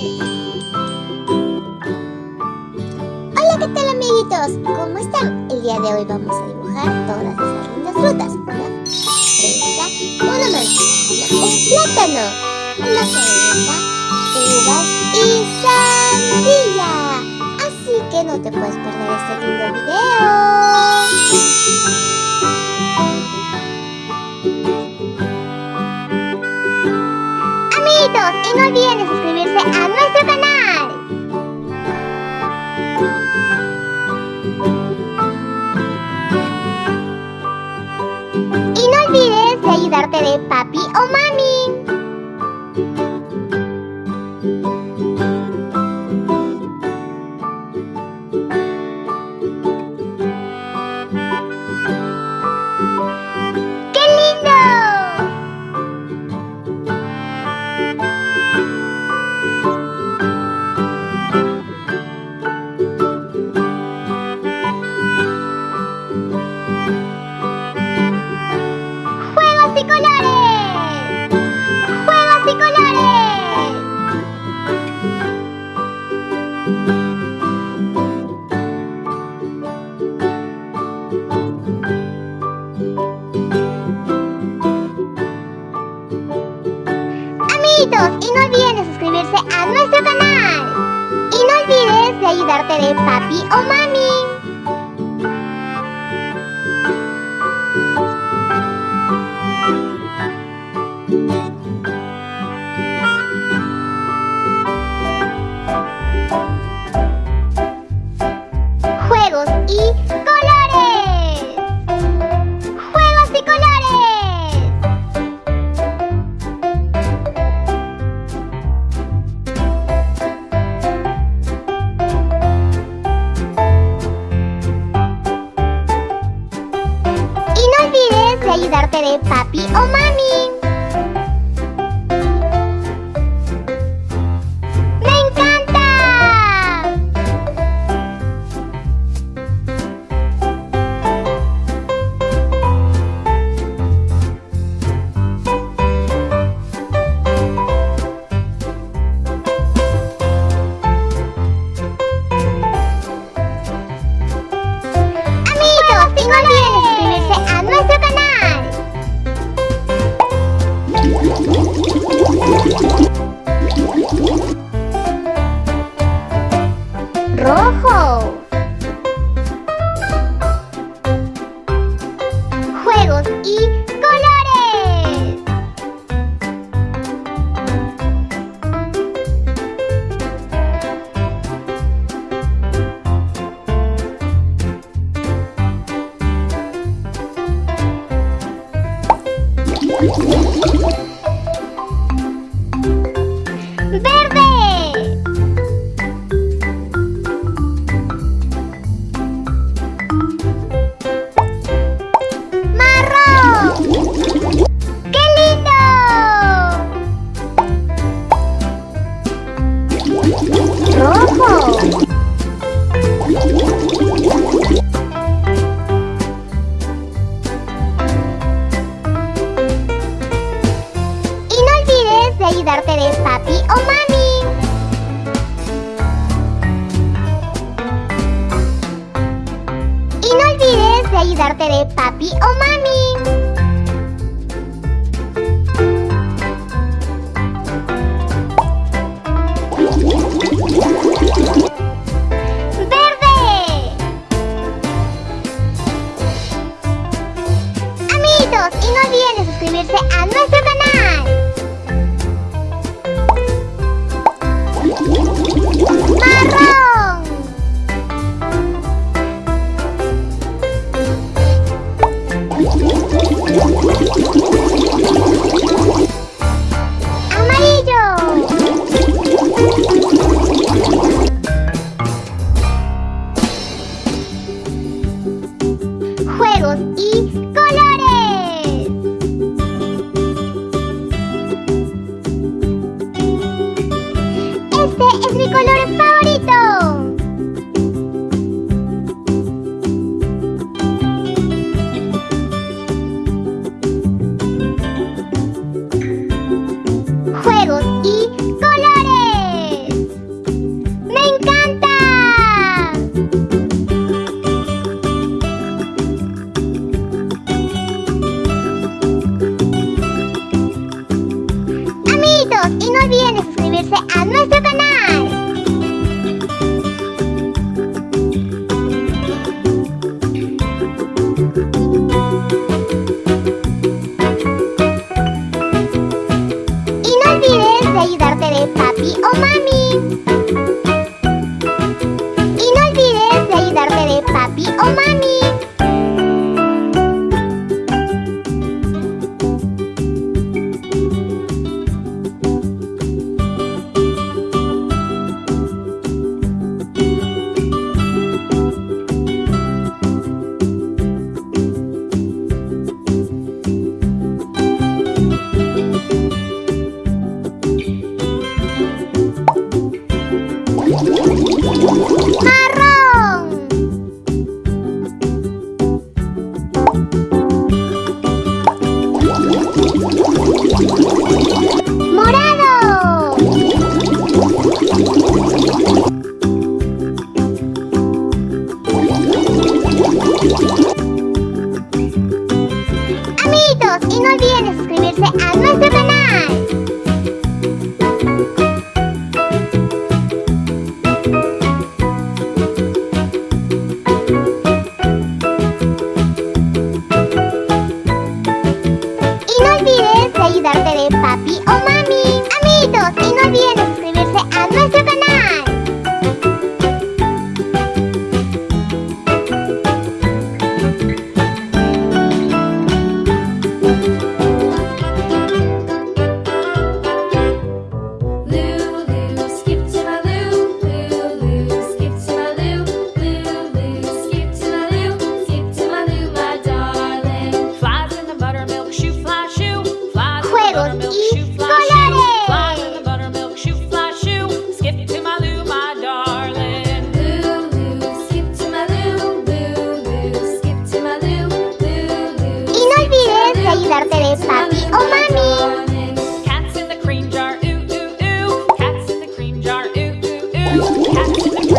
Hola, ¿qué tal amiguitos? ¿Cómo están? El día de hoy vamos a dibujar todas esas lindas frutas. Una fresa, una manzana, un plátano, una cereza, uvas y sandía. Así que no te puedes perder este lindo video. Ayudarte Y no olvides de ayudarte de papi o mami. besos de papi o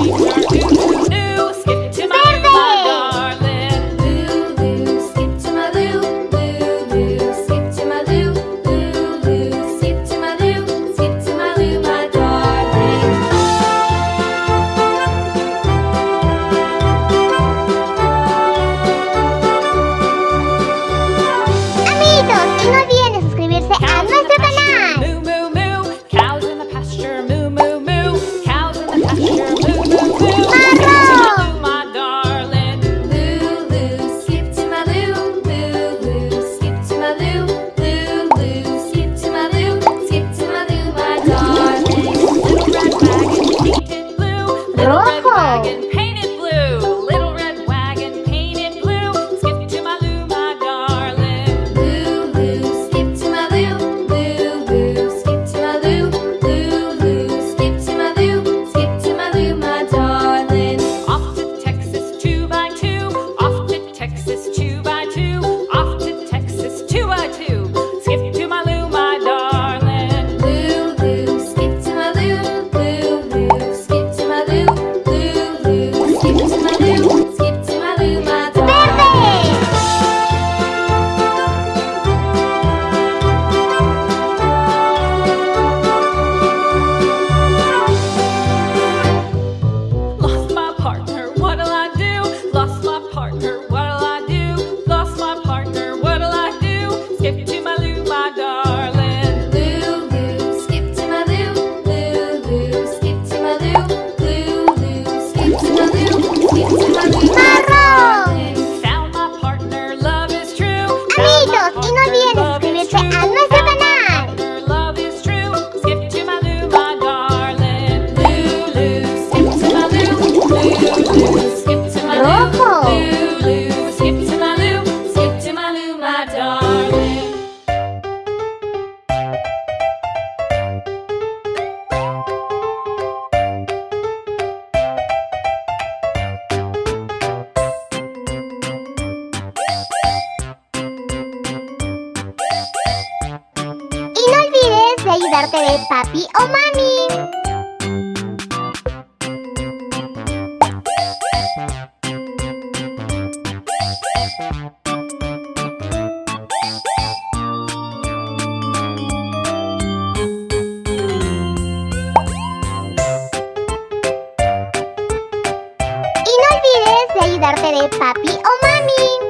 Wow. Y no olvides de ayudarte de papi o mami.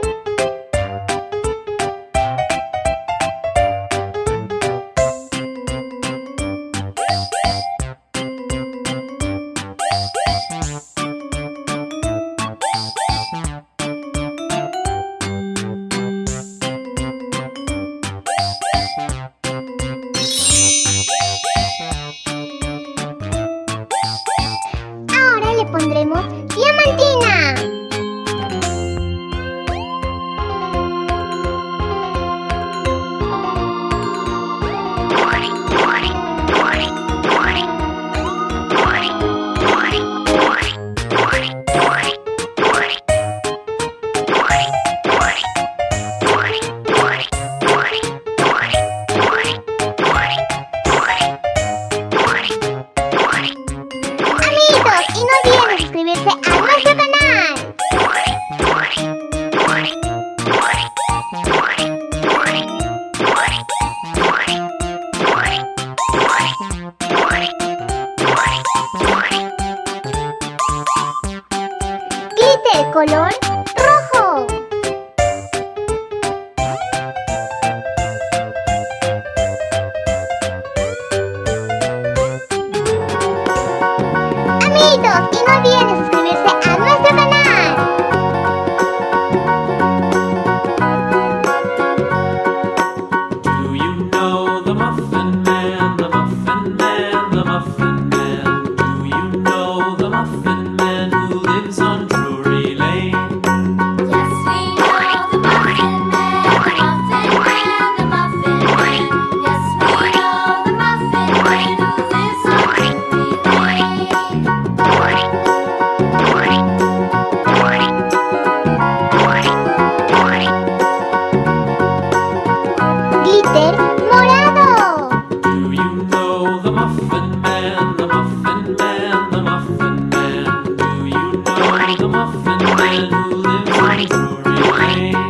dream.